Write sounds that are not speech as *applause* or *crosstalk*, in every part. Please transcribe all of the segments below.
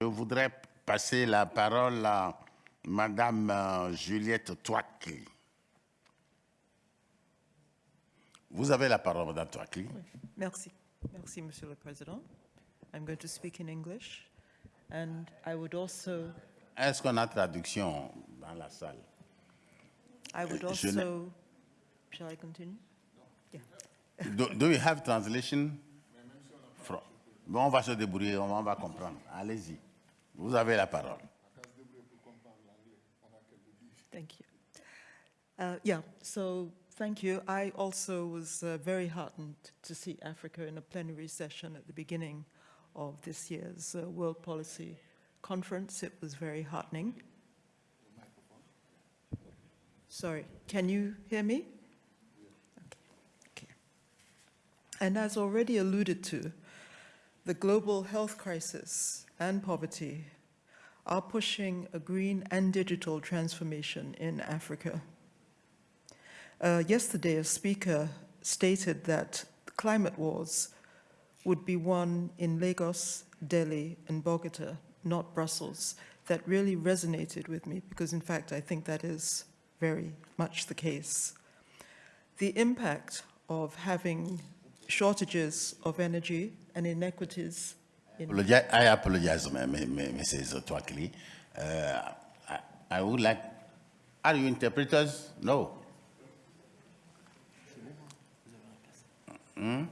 Je voudrais passer la parole à Madame euh, Juliette Touakli. Vous avez la parole, Madame Touakli. Merci. Merci, Monsieur le Président. I'm going to speak in English. And I would also, Est-ce qu'on a traduction dans la salle? I would also, shall I continue? Yeah. Do, do you have translation? On va se débrouiller, on va comprendre. Allez-y. Vous avez la parole. Thank you. Uh, yeah, so thank you. I also was uh, very heartened to see Africa in a plenary session at the beginning of this year's uh, World Policy Conference. It was very heartening. Sorry, can you hear me? Okay. okay. And as already alluded to, the global health crisis and poverty are pushing a green and digital transformation in Africa. Uh, yesterday, a speaker stated that climate wars would be won in Lagos, Delhi, and Bogota, not Brussels. That really resonated with me because, in fact, I think that is very much the case. The impact of having shortages of energy and inequities in I apologize, Mrs. Tuakli. Uh, I, I would like, are you interpreters? No. Hmm?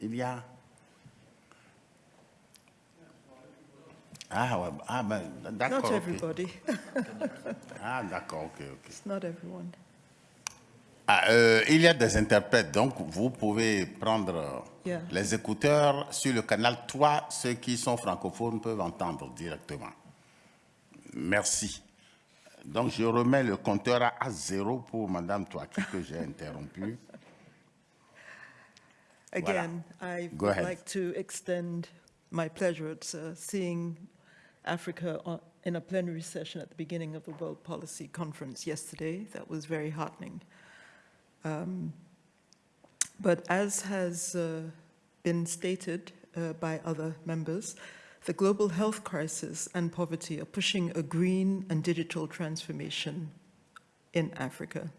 Il y a. Ah, ouais, ah ben, d'accord. not everybody, *laughs* Ah, d'accord, ok, ok. it's not everyone. Ah, euh, il y a des interprètes, donc vous pouvez prendre Yeah. les écouteurs sur le canal 3. Ceux qui sont francophones peuvent entendre directement. Merci. Donc je remets le compteur à- zéro pour Madame Touaki que j'ai interrompu. *laughs* Again, I Go would like to extend my pleasure at uh, seeing Africa on, in a plenary session at the beginning of the World Policy Conference yesterday. That was very heartening. Um, but as has uh, been stated uh, by other members, the global health crisis and poverty are pushing a green and digital transformation in Africa.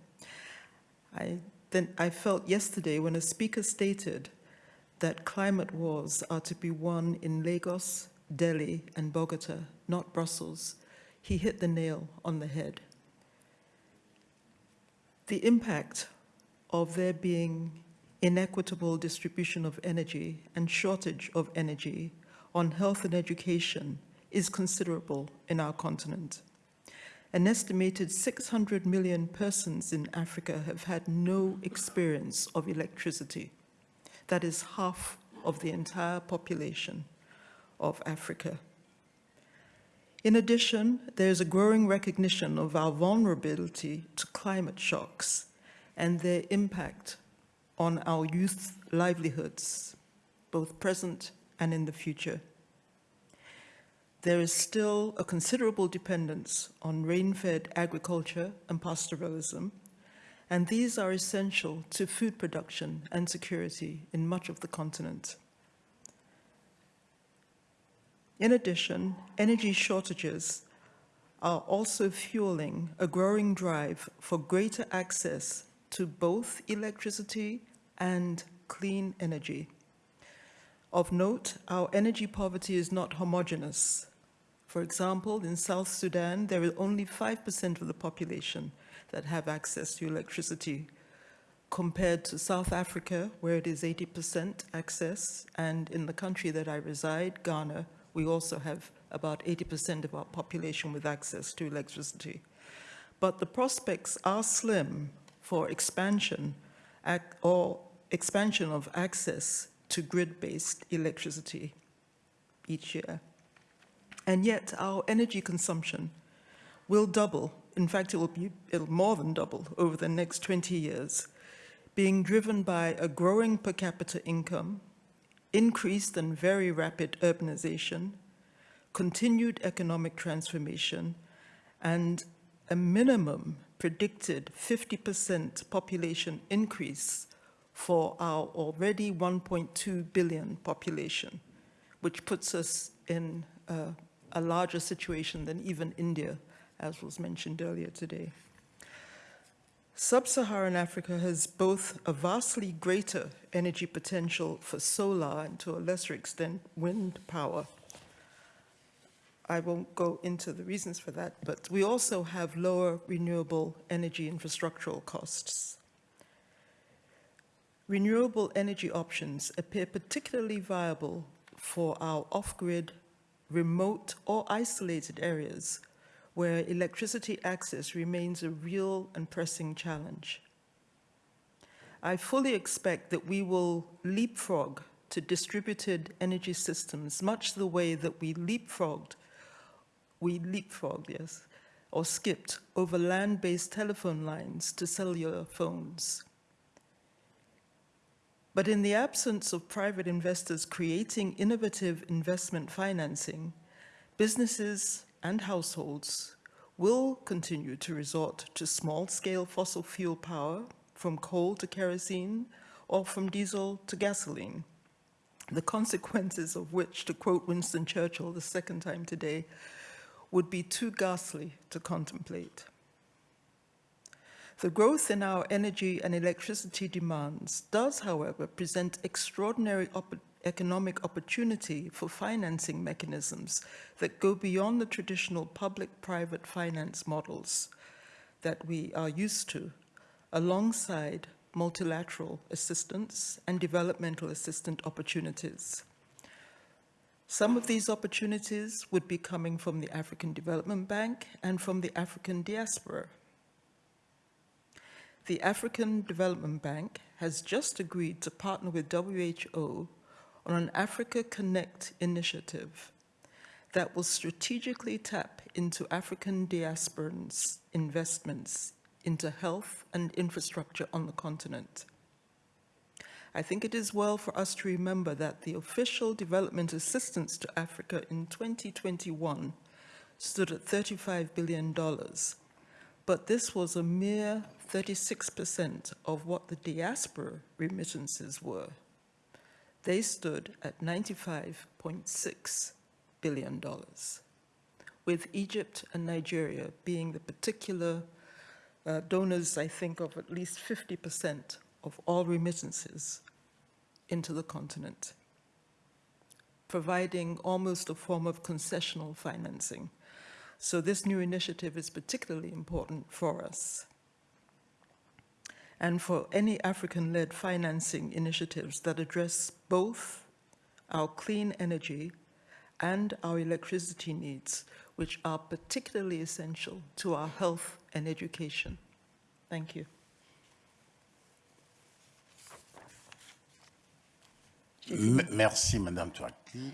I, then I felt yesterday when a speaker stated that climate wars are to be won in Lagos, Delhi, and Bogota, not Brussels, he hit the nail on the head. The impact of there being inequitable distribution of energy and shortage of energy on health and education is considerable in our continent. An estimated 600 million persons in Africa have had no experience of electricity. That is half of the entire population of Africa. In addition, there is a growing recognition of our vulnerability to climate shocks and their impact on our youth's livelihoods, both present and in the future. There is still a considerable dependence on rain-fed agriculture and pastoralism, and these are essential to food production and security in much of the continent. In addition, energy shortages are also fueling a growing drive for greater access to both electricity and clean energy. Of note, our energy poverty is not homogenous. For example, in South Sudan, there is only 5% of the population that have access to electricity, compared to South Africa, where it is 80% access, and in the country that I reside, Ghana, we also have about 80% of our population with access to electricity. But the prospects are slim for expansion or expansion of access to grid-based electricity each year. And yet our energy consumption will double. In fact, it will be it'll more than double over the next 20 years, being driven by a growing per capita income, increased and very rapid urbanization, continued economic transformation, and a minimum predicted 50% population increase for our already 1.2 billion population, which puts us in uh, a larger situation than even India, as was mentioned earlier today. Sub-Saharan Africa has both a vastly greater energy potential for solar and to a lesser extent wind power. I won't go into the reasons for that, but we also have lower renewable energy infrastructural costs. Renewable energy options appear particularly viable for our off-grid, remote or isolated areas where electricity access remains a real and pressing challenge. I fully expect that we will leapfrog to distributed energy systems much the way that we leapfrogged, we leapfrogged, yes, or skipped over land-based telephone lines to cellular phones. But in the absence of private investors creating innovative investment financing, businesses and households will continue to resort to small-scale fossil fuel power from coal to kerosene or from diesel to gasoline, the consequences of which, to quote Winston Churchill the second time today, would be too ghastly to contemplate. The growth in our energy and electricity demands does, however, present extraordinary economic opportunity for financing mechanisms that go beyond the traditional public-private finance models that we are used to, alongside multilateral assistance and developmental assistance opportunities. Some of these opportunities would be coming from the African Development Bank and from the African diaspora. The African Development Bank has just agreed to partner with WHO on an Africa Connect initiative that will strategically tap into African diasporans' investments into health and infrastructure on the continent. I think it is well for us to remember that the official development assistance to Africa in 2021 stood at $35 billion, but this was a mere 36% of what the diaspora remittances were. They stood at $95.6 billion, with Egypt and Nigeria being the particular uh, donors, I think, of at least 50% of all remittances into the continent, providing almost a form of concessional financing. So this new initiative is particularly important for us and for any African-led financing initiatives that address both our clean energy and our electricity needs, which are particularly essential to our health and education. Thank you. Merci, Madame Touaki.